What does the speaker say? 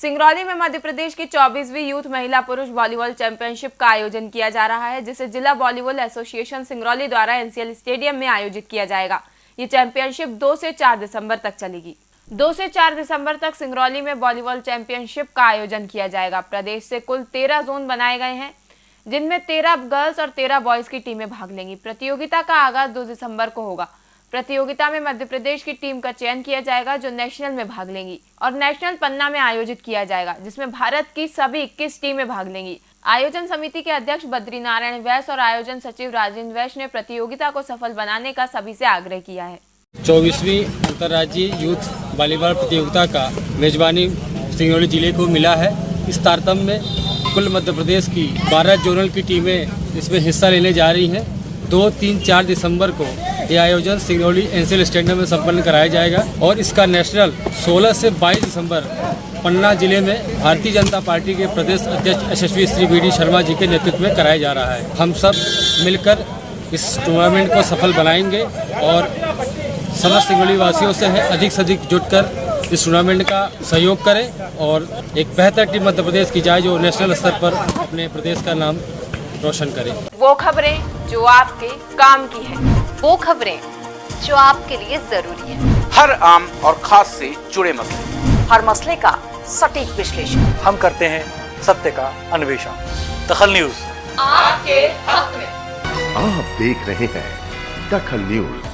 सिंगरौली में मध्य प्रदेश की 24वीं यूथ महिला पुरुष वॉलीबॉल चैंपियनशिप का आयोजन किया जा रहा है, जिसे जिला वॉलीबॉल एसोसिएशन सिंगरौली द्वारा एनसीएल स्टेडियम में आयोजित किया जाएगा। ये चैंपियनशिप 2 से 4 दिसंबर तक चलेगी। 2 से 4 दिसंबर तक सिंगरौली में वॉलीबॉल चैंपियनशिप का आयोजन किया जाएगा। प्रदेश से कुल तेरह जोन बनाए गए हैं, जिनमें तेरह गर्ल्स और तेरह बॉयज़ की टीमें भाग लेंगी। प्रतियोगिता का आगाज़ दो दिसंबर को होगा। प्रतियोगिता में मध्य प्रदेश की टीम का चयन किया जाएगा, जो नेशनल में भाग लेंगी। और नेशनल पन्ना में आयोजित किया जाएगा, जिसमें भारत की सभी इक्कीस टीमें भाग लेंगी। आयोजन समिति के अध्यक्ष बद्री नारायण और आयोजन सचिव राजेंद्र वैश ने प्रतियोगिता को सफल बनाने का सभी से आग्रह किया है। चौबीसवीं अंतर्राज्यीय यूथ वॉलीबॉल प्रतियोगिता का मेजबानी सिंगरौली ज़िले को मिला है। इस तारतम्य में कुल मध्य प्रदेश की 12 जोनल की टीमें इसमें हिस्सा लेने जा रही हैं। दो, तीन, चार दिसंबर को ये आयोजन सिंगरौली एनसीएल स्टेडियम में संपन्न कराया जाएगा और इसका नेशनल 16 से 22 दिसंबर पन्ना ज़िले में भारतीय जनता पार्टी के प्रदेश अध्यक्ष यशस्वी श्री बी डी शर्मा जी के नेतृत्व में कराया जा रहा है। हम सब मिलकर इस टूर्नामेंट को सफल बनाएँगे और समस्त सिंगरौली वासियों से है, अधिक से अधिक जुटकर इस टूर्नामेंट का सहयोग करें और एक बेहतर टीम मध्य प्रदेश की जाए जो नेशनल स्तर पर अपने प्रदेश का नाम रोशन करे। वो खबरें जो आपके काम की है। वो खबरें जो आपके लिए ज़रूरी है। हर आम और खास से जुड़े मसले। हर मसले का सटीक विश्लेषण। हम करते हैं सत्य का अन्वेषण। दखल न्यूज़। आपके हक में। आप देख रहे हैं दखल न्यूज़।